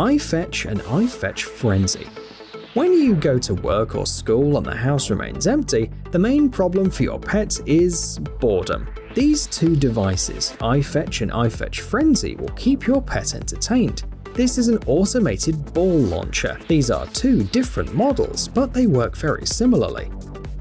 iFetch and iFetch Frenzy. When you go to work or school and the house remains empty, the main problem for your pet is boredom. These two devices, iFetch and iFetch Frenzy, will keep your pet entertained. This is an automated ball launcher. These are two different models, but they work very similarly.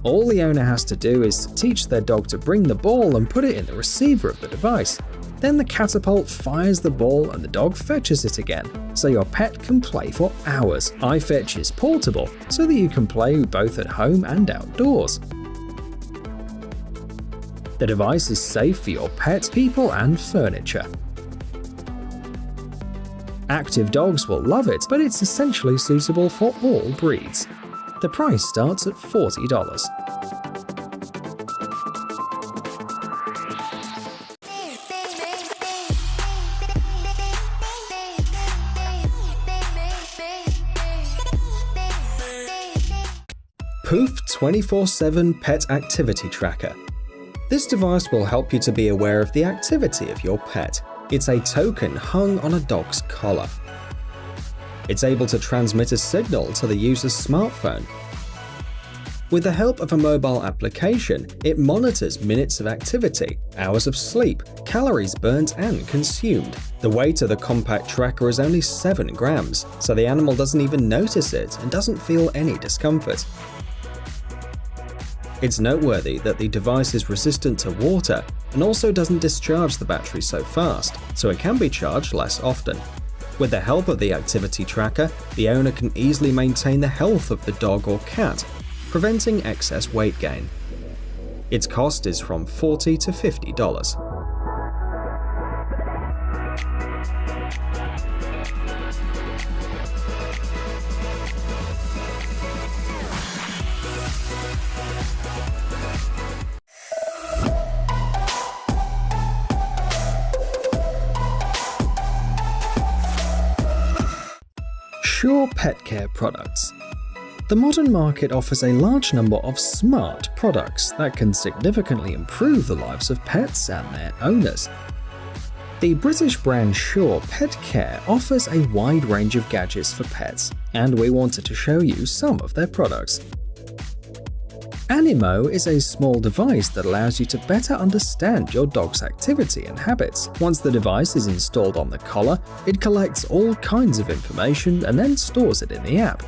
All the owner has to do is teach their dog to bring the ball and put it in the receiver of the device. Then the catapult fires the ball and the dog fetches it again, so your pet can play for hours. iFetch is portable, so that you can play both at home and outdoors. The device is safe for your pet, people, and furniture. Active dogs will love it, but it's essentially suitable for all breeds. The price starts at $40. Poof 24-7 Pet Activity Tracker. This device will help you to be aware of the activity of your pet. It's a token hung on a dog's collar. It's able to transmit a signal to the user's smartphone. With the help of a mobile application, it monitors minutes of activity, hours of sleep, calories burnt and consumed. The weight of the compact tracker is only 7 grams, so the animal doesn't even notice it and doesn't feel any discomfort. It's noteworthy that the device is resistant to water and also doesn't discharge the battery so fast, so it can be charged less often. With the help of the activity tracker, the owner can easily maintain the health of the dog or cat, preventing excess weight gain. Its cost is from 40 to $50. Sure Pet Care products. The modern market offers a large number of smart products that can significantly improve the lives of pets and their owners. The British brand Sure Pet Care offers a wide range of gadgets for pets, and we wanted to show you some of their products. Animo is a small device that allows you to better understand your dog's activity and habits. Once the device is installed on the collar, it collects all kinds of information and then stores it in the app.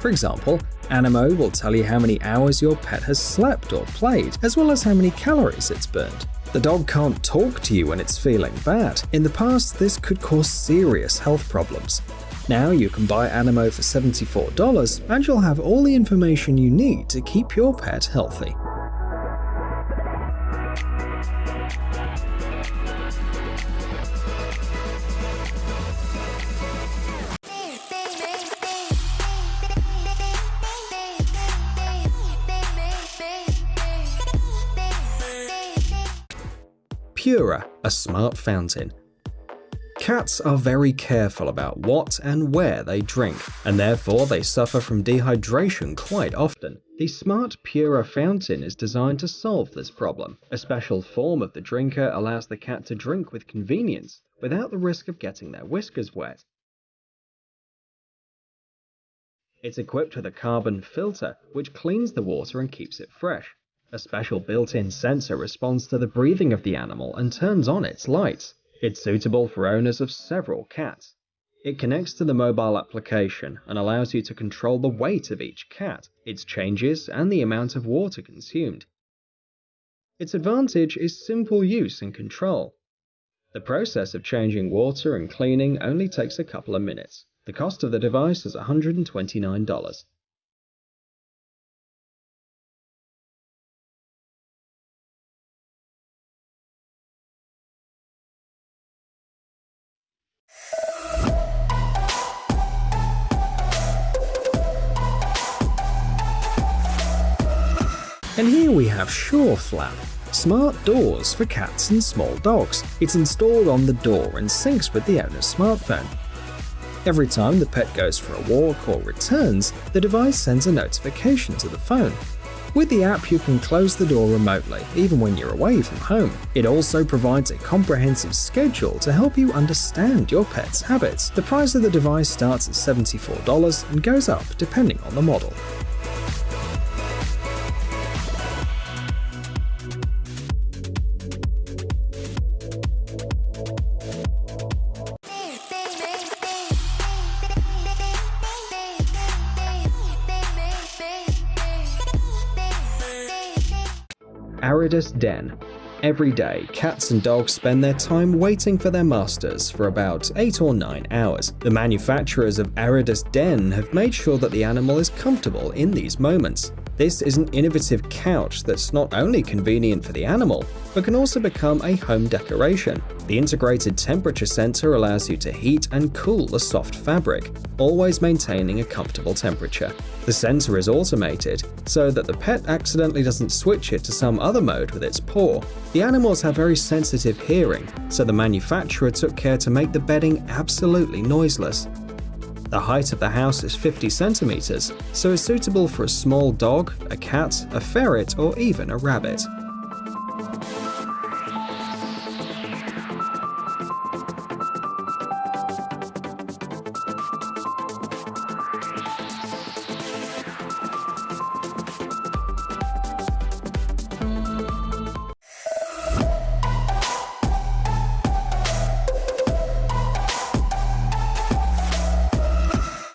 For example, Animo will tell you how many hours your pet has slept or played, as well as how many calories it's burned. The dog can't talk to you when it's feeling bad. In the past, this could cause serious health problems. Now you can buy Animo for $74 and you'll have all the information you need to keep your pet healthy. Pura, a smart fountain. Cats are very careful about what and where they drink, and therefore they suffer from dehydration quite often. The Smart Pura fountain is designed to solve this problem. A special form of the drinker allows the cat to drink with convenience, without the risk of getting their whiskers wet. It's equipped with a carbon filter, which cleans the water and keeps it fresh. A special built-in sensor responds to the breathing of the animal and turns on its lights. It's suitable for owners of several cats. It connects to the mobile application and allows you to control the weight of each cat, its changes, and the amount of water consumed. Its advantage is simple use and control. The process of changing water and cleaning only takes a couple of minutes. The cost of the device is $129. And here we have SureFlap, smart doors for cats and small dogs. It's installed on the door and syncs with the owner's smartphone. Every time the pet goes for a walk or returns, the device sends a notification to the phone. With the app, you can close the door remotely, even when you're away from home. It also provides a comprehensive schedule to help you understand your pet's habits. The price of the device starts at $74 and goes up depending on the model. Aridus Den. Every day, cats and dogs spend their time waiting for their masters for about 8 or 9 hours. The manufacturers of Aridus Den have made sure that the animal is comfortable in these moments. This is an innovative couch that's not only convenient for the animal, but can also become a home decoration. The integrated temperature sensor allows you to heat and cool the soft fabric, always maintaining a comfortable temperature. The sensor is automated, so that the pet accidentally doesn't switch it to some other mode with its paw. The animals have very sensitive hearing, so the manufacturer took care to make the bedding absolutely noiseless. The height of the house is 50 centimeters, so is suitable for a small dog, a cat, a ferret, or even a rabbit.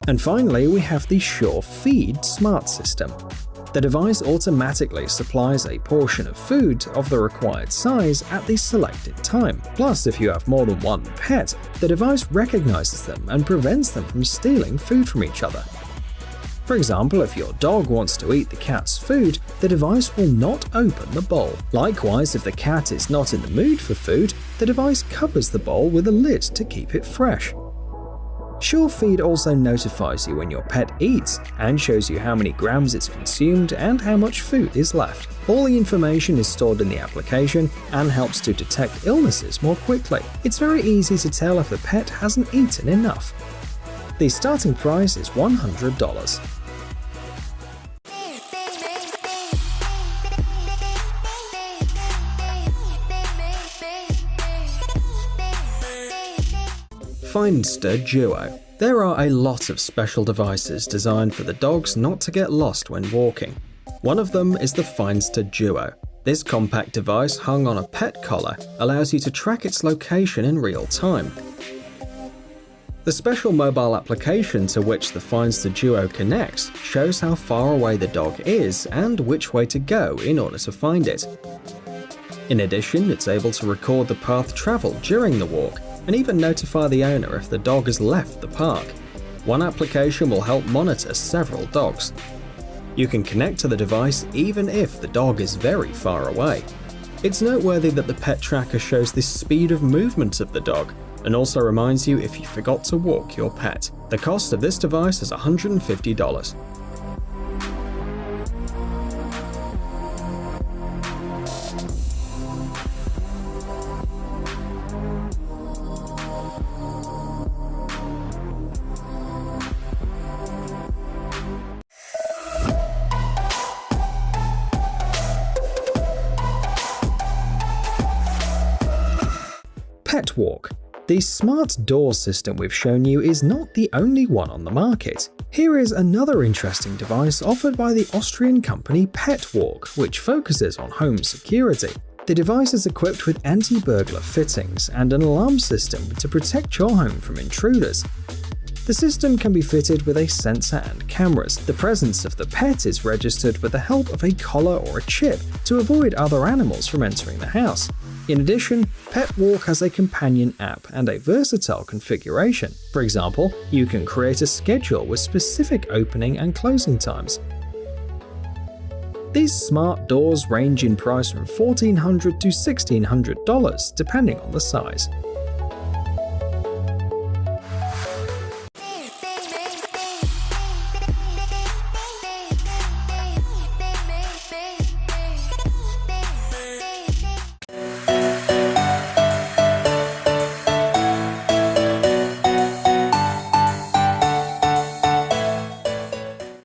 And finally, we have the Sure Feed smart system. The device automatically supplies a portion of food of the required size at the selected time. Plus, if you have more than one pet, the device recognizes them and prevents them from stealing food from each other. For example, if your dog wants to eat the cat's food, the device will not open the bowl. Likewise, if the cat is not in the mood for food, the device covers the bowl with a lid to keep it fresh. SureFeed also notifies you when your pet eats and shows you how many grams it's consumed and how much food is left. All the information is stored in the application and helps to detect illnesses more quickly. It's very easy to tell if the pet hasn't eaten enough. The starting price is $100. Findster Duo. There are a lot of special devices designed for the dogs not to get lost when walking. One of them is the Findster Duo. This compact device hung on a pet collar allows you to track its location in real time. The special mobile application to which the Findster Duo connects shows how far away the dog is and which way to go in order to find it. In addition, it's able to record the path travelled during the walk, and even notify the owner if the dog has left the park. One application will help monitor several dogs. You can connect to the device even if the dog is very far away. It's noteworthy that the pet tracker shows the speed of movement of the dog and also reminds you if you forgot to walk your pet. The cost of this device is $150. The smart door system we've shown you is not the only one on the market. Here is another interesting device offered by the Austrian company PetWalk, which focuses on home security. The device is equipped with anti-burglar fittings and an alarm system to protect your home from intruders. The system can be fitted with a sensor and cameras. The presence of the pet is registered with the help of a collar or a chip to avoid other animals from entering the house. In addition, PetWalk has a companion app and a versatile configuration. For example, you can create a schedule with specific opening and closing times. These smart doors range in price from 1,400 to $1,600 depending on the size.